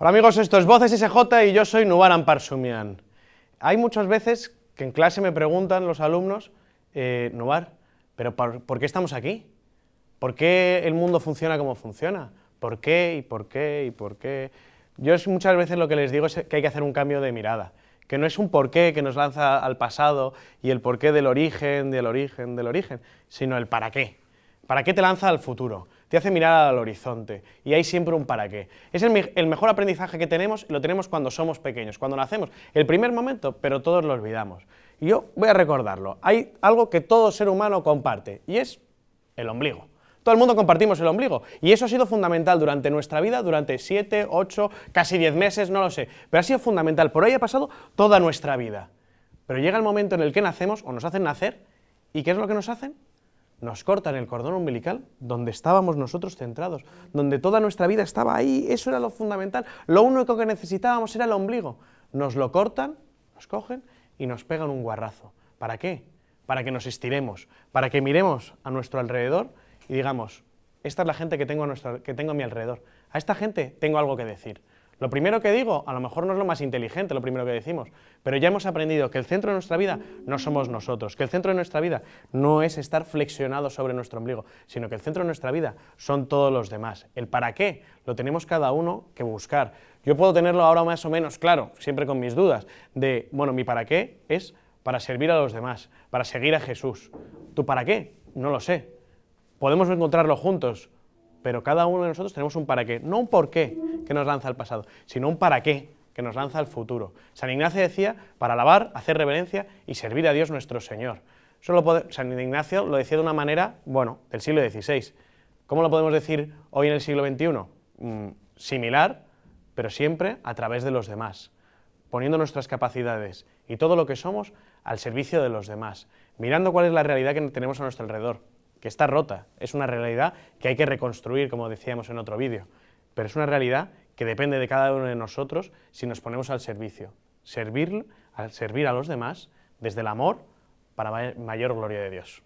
Hola amigos, esto es Voces SJ y yo soy Nubaran Parsumian. Hay muchas veces que en clase me preguntan los alumnos, eh, Nubar, ¿pero por, qué estamos aquí? ¿Por qué el mundo funciona como funciona? ¿Por qué y por qué y por qué? Yo muchas veces lo que les digo es que hay que hacer un cambio de mirada, que no es un porqué que nos lanza al pasado y el porqué del origen, del origen, del origen, sino el para qué. ¿Para qué te lanza al futuro? Te hace mirar al horizonte y hay siempre un para qué. Es el, mejor aprendizaje que tenemos y lo tenemos cuando somos pequeños, cuando nacemos, el primer momento, pero todos lo olvidamos. Y yo voy a recordarlo, hay algo que todo ser humano comparte y es el ombligo. Todo el mundo compartimos el ombligo y eso ha sido fundamental durante nuestra vida, durante 7, 8, casi 10 meses, no lo sé, pero ha sido fundamental, por ahí ha pasado toda nuestra vida. Pero llega el momento en el que nacemos o nos hacen nacer y ¿qué es lo que nos hacen? Nos cortan el cordón umbilical donde estábamos nosotros centrados, donde toda nuestra vida estaba ahí, eso era lo fundamental, lo único que necesitábamos era el ombligo. Nos lo cortan, nos cogen y nos pegan un guarrazo. ¿Para qué? Para que nos estiremos, para que miremos a nuestro alrededor y digamos, esta es la gente que tengo a, que tengo a mi alrededor, a esta gente tengo algo que decir. Lo primero que digo, a lo mejor no es lo más inteligente lo primero que decimos, pero ya hemos aprendido que el centro de nuestra vida no somos nosotros, que el centro de nuestra vida no es estar flexionado sobre nuestro ombligo, sino que el centro de nuestra vida son todos los demás. El para qué lo tenemos cada uno que buscar. Yo puedo tenerlo ahora más o menos claro, siempre con mis dudas, de, bueno, mi para qué es para servir a los demás, para seguir a Jesús. ¿Tu para qué? No lo sé. Podemos encontrarlo juntos, pero cada uno de nosotros tenemos un para qué, no un por qué que nos lanza al pasado, sino un para qué que nos lanza al futuro. San Ignacio decía, para alabar, hacer reverencia y servir a Dios nuestro Señor. San Ignacio lo decía de una manera, bueno, del siglo XVI. ¿Cómo lo podemos decir hoy en el siglo XXI? Mm, similar, pero siempre a través de los demás, poniendo nuestras capacidades y todo lo que somos al servicio de los demás, mirando cuál es la realidad que tenemos a nuestro alrededor, que está rota, es una realidad que hay que reconstruir, como decíamos en otro vídeo, pero es una realidad que depende de cada uno de nosotros si nos ponemos al servicio, servir, servir a los demás desde el amor para mayor gloria de Dios.